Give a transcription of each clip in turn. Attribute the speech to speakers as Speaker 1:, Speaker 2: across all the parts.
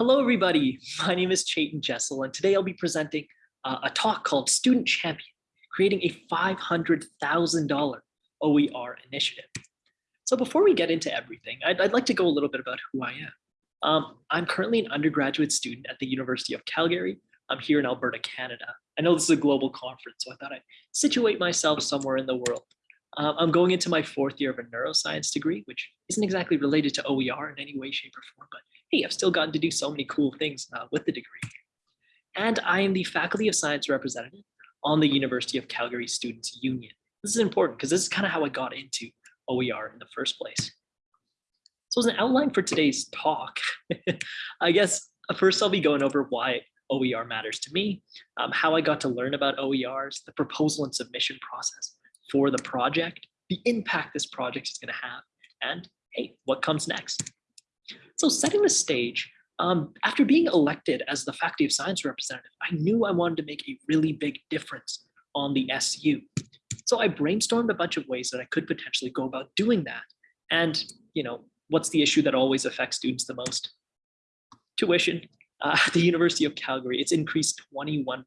Speaker 1: Hello, everybody. My name is Chayton Jessel, and today I'll be presenting uh, a talk called Student Champion, creating a $500,000 OER initiative. So before we get into everything, I'd, I'd, like to go a little bit about who I am. Um, I'm currently an undergraduate student at the University of Calgary. I'm here in Alberta, Canada. I know this is a global conference, so I thought I'd situate myself somewhere in the world. Um, I'm going into my fourth year of a neuroscience degree, which isn't exactly related to OER in any way, shape, or form, but hey, I've still gotten to do so many cool things uh, with the degree. And I am the Faculty of Science representative on the University of Calgary Students Union. This is important because this is kind of how I got into OER in the first place. So as an outline for today's talk, I guess uh, first I'll be going over why OER matters to me, um, how I got to learn about OERs, the proposal and submission process for the project, the impact this project is going to have, and hey, what comes next. So setting the stage, um, after being elected as the Faculty of Science representative, I knew I wanted to make a really big difference on the SU. So I brainstormed a bunch of ways that I could potentially go about doing that. And, you know, what's the issue that always affects students the most? Tuition. Uh, at the University of Calgary, it's increased 21%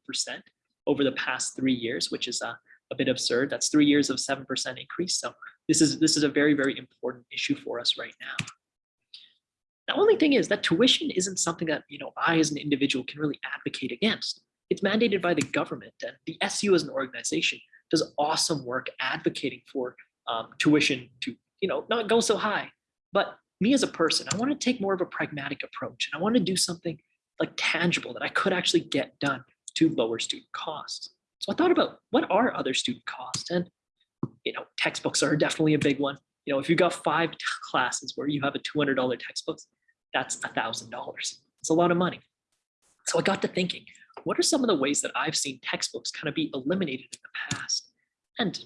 Speaker 1: over the past three years, which is uh, a bit absurd. That's three years of 7% increase. So this is, this is a very, very important issue for us right now. The only thing is that tuition isn't something that you know I as an individual can really advocate against. It's mandated by the government and the SU as an organization does awesome work advocating for um, tuition to you know not go so high. But me as a person, I want to take more of a pragmatic approach and I want to do something like tangible that I could actually get done to lower student costs. So I thought about what are other student costs and you know textbooks are definitely a big one. You know, if you've got five classes where you have a $200 textbook, that's a thousand dollars. It's a lot of money. So I got to thinking, what are some of the ways that I've seen textbooks kind of be eliminated in the past? And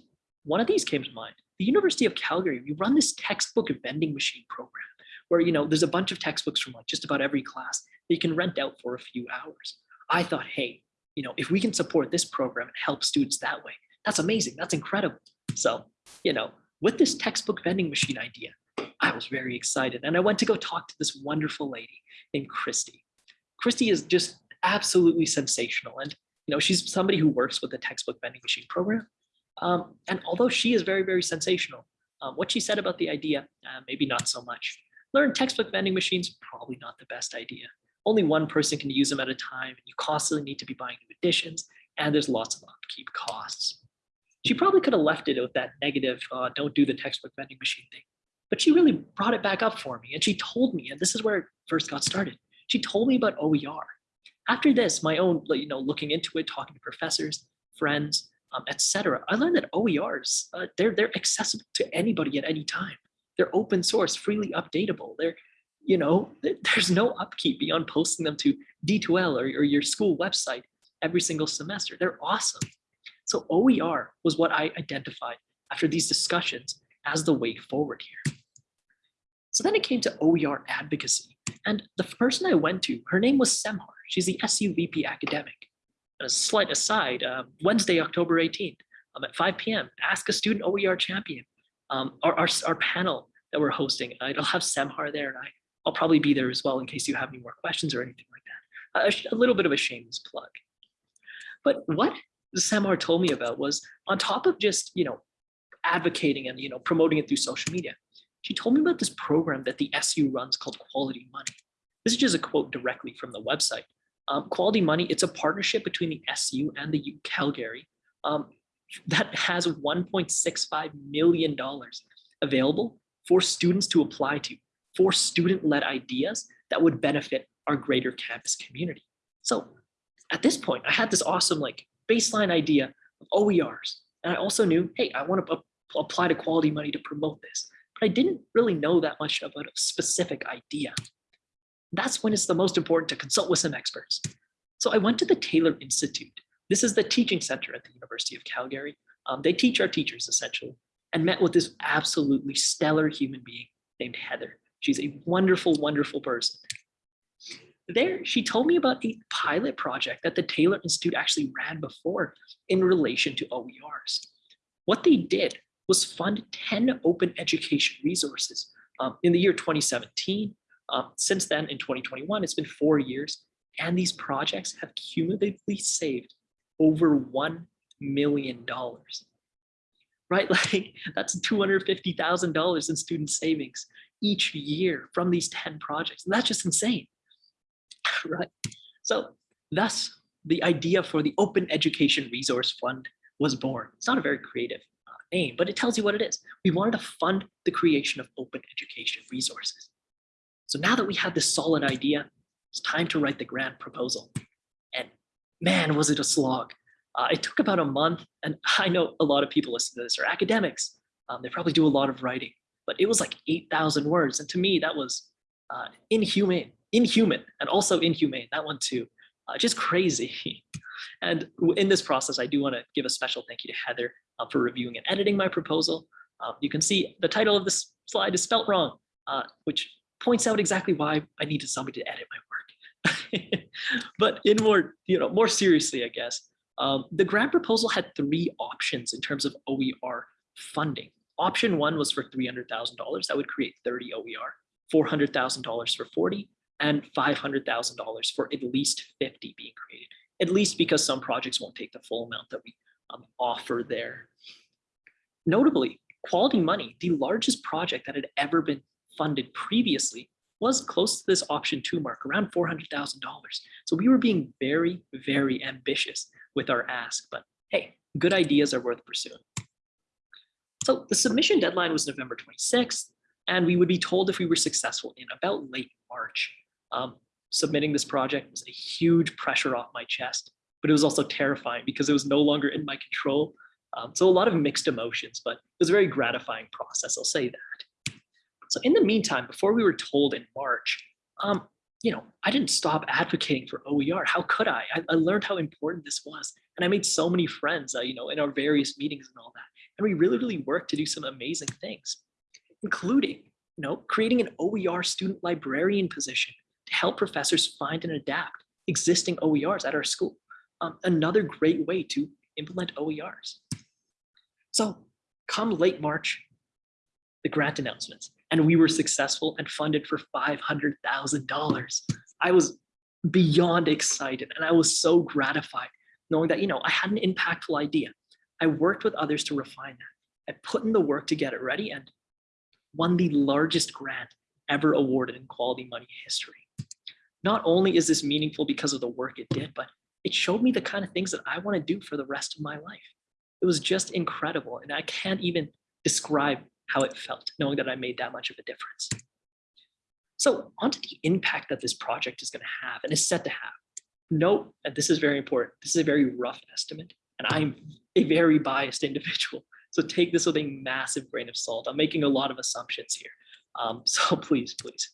Speaker 1: one of these came to mind. The University of Calgary, we run this textbook vending machine program where, you know, there's a bunch of textbooks from like just about every class that you can rent out for a few hours. I thought, hey, you know, if we can support this program and help students that way, that's amazing. That's incredible. So, you know, with this textbook vending machine idea, I was very excited. And I went to go talk to this wonderful lady named Christy. Christy is just absolutely sensational. And, you know, she's somebody who works with the textbook vending machine program. Um, and although she is very, very sensational, um, what she said about the idea, uh, maybe not so much. Learn textbook vending machines, probably not the best idea. Only one person can use them at a time. And you constantly need to be buying new editions and there's lots of upkeep costs. She probably could have left it with that negative, uh, don't do the textbook vending machine thing. But she really brought it back up for me. And she told me, and this is where it first got started. She told me about OER. After this, my own, you know, looking into it, talking to professors, friends, um, etc., I learned that OERs, uh, they're, they're accessible to anybody at any time. They're open source, freely updatable. They're, you know, there's no upkeep beyond posting them to D2L or, or your school website every single semester. They're awesome. So OER was what I identified after these discussions as the way forward here. So then it came to OER advocacy. And the person I went to, her name was Semhar. She's the SUVP academic. And a slight aside, uh, Wednesday, October 18th, um, at 5 p.m., Ask a Student OER Champion, um, our, our, our, panel that we're hosting. I'll have Semhar there, and I, I'll probably be there as well in case you have any more questions or anything like that. a, a little bit of a shameless plug. But what Semhar told me about was on top of just, you know, advocating and, you know, promoting it through social media, she told me about this program that the SU runs called Quality Money. This is just a quote directly from the website. Um, Quality Money, it's a partnership between the SU and the U Calgary um, that has $1.65 million available for students to apply to, for student-led ideas that would benefit our greater campus community. So at this point, I had this awesome like baseline idea of OERs. And I also knew, hey, I want to apply to quality money to promote this. I didn't really know that much about a specific idea. That's when it's the most important to consult with some experts. So I went to the Taylor Institute. This is the teaching center at the University of Calgary. Um, they teach our teachers essentially and met with this absolutely stellar human being named Heather. She's a wonderful, wonderful person. There, she told me about a pilot project that the Taylor Institute actually ran before in relation to OERs. What they did was fund 10 open education resources um, in the year 2017, Um, since then, in 2021, it's been four years, and these projects have cumulatively saved over $1 million. Right, like that's $250,000 in student savings each year from these 10 projects. And that's just insane, right? So thus, the idea for the Open Education Resource Fund was born. It's not a very creative but it tells you what it is. We wanted to fund the creation of open education resources. So now that we have this solid idea, it's time to write the grant proposal. And man, was it a slog. Uh, it took about a month, and I know a lot of people listen to this are academics. Um, they probably do a lot of writing, but it was like 8,000 words. And to me, that was uh, inhumane, inhuman, and also inhumane, that one too uh, just crazy. And in this process, I do want to give a special thank you to Heather uh, for reviewing and editing my proposal. Uh, you can see the title of this slide is spelt wrong, uh, which points out exactly why I needed somebody to edit my work. but in more, you know, more seriously, I guess, um, the grant proposal had three options in terms of OER funding. Option one was for $300,000. That would create 30 OER, $400,000 for 40, and $500,000 for at least 50 being created, at least because some projects won't take the full amount that we um, offer there. Notably, Quality Money, the largest project that had ever been funded previously, was close to this option two mark, around $400,000. So we were being very, very ambitious with our ask, but hey, good ideas are worth pursuing. So the submission deadline was November 26th, and we would be told if we were successful in about late March. Um, submitting this project was a huge pressure off my chest, but it was also terrifying because it was no longer in my control. Um, so a lot of mixed emotions, but it was a very gratifying process, I'll say that. So in the meantime, before we were told in March, um, you know, I didn't stop advocating for OER. How could I? I? I learned how important this was. And I made so many friends, uh, you know, in our various meetings and all that. And we really, really worked to do some amazing things, including, you know, creating an OER student librarian position to help professors find and adapt existing OERs at our school. Um, another great way to implement OERs. So come late March, the grant announcements, and we were successful and funded for $500,000. I was beyond excited and I was so gratified knowing that, you know, I had an impactful idea. I worked with others to refine that. I put in the work to get it ready and won the largest grant ever awarded in quality money history not only is this meaningful because of the work it did, but it showed me the kind of things that I want to do for the rest of my life. It was just incredible. And I can't even describe how it felt knowing that I made that much of a difference. So onto the impact that this project is going to have and is set to have. Note, and this is very important, this is a very rough estimate, and I'm a very biased individual. So take this with a massive grain of salt. I'm making a lot of assumptions here. Um, so please, please.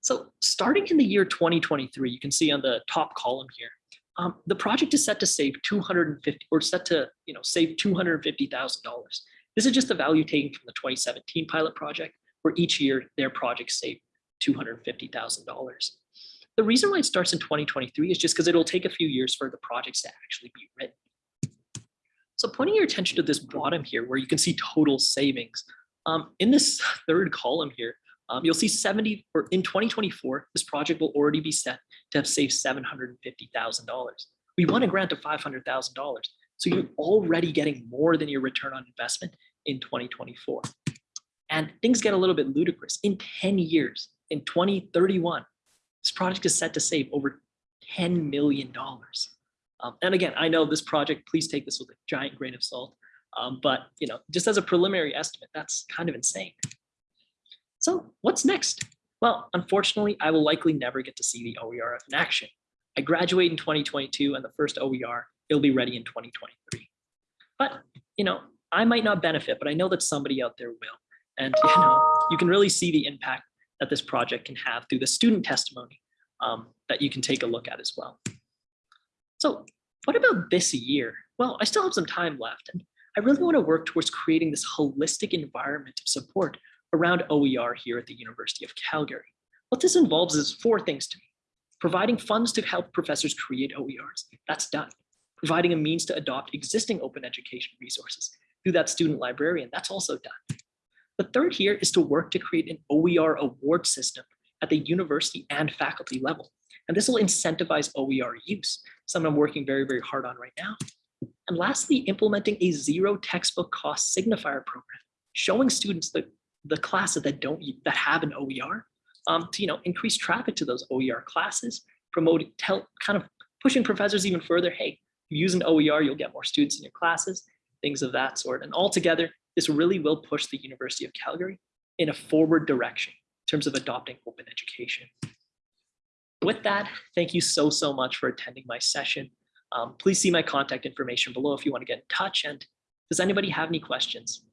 Speaker 1: So starting in the year 2023, you can see on the top column here, um, the project is set to save 250 or set to you know save $250,000. This is just the value taken from the 2017 pilot project, where each year their projects save $250,000. The reason why it starts in 2023 is just because it'll take a few years for the projects to actually be written. So pointing your attention to this bottom here, where you can see total savings, um, in this third column here, um, you'll see 70, or in 2024, this project will already be set to have saved $750,000. We won a grant of $500,000. So you're already getting more than your return on investment in 2024. And things get a little bit ludicrous. In 10 years, in 2031, this project is set to save over $10 million. Um, and again, I know this project, please take this with a giant grain of salt. Um, but you know, just as a preliminary estimate, that's kind of insane. So what's next? Well, unfortunately, I will likely never get to see the OERF in action. I graduate in 2022 and the first OER, it'll be ready in 2023. But, you know, I might not benefit, but I know that somebody out there will. And, you know, you can really see the impact that this project can have through the student testimony um, that you can take a look at as well. So what about this year? Well, I still have some time left and I really want to work towards creating this holistic environment of support around OER here at the University of Calgary. What this involves is four things to me. Providing funds to help professors create OERs, that's done. Providing a means to adopt existing open education resources through that student librarian, that's also done. The third here is to work to create an OER award system at the university and faculty level. And this will incentivize OER use, something I'm working very, very hard on right now. And lastly, implementing a zero textbook cost signifier program, showing students the, the classes that don't that have an OER um, to you know increase traffic to those OER classes, promote tell, kind of pushing professors even further. Hey, use an OER, you'll get more students in your classes, things of that sort. And altogether, this really will push the University of Calgary in a forward direction in terms of adopting open education. With that, thank you so, so much for attending my session. Um, please see my contact information below if you want to get in touch. And does anybody have any questions?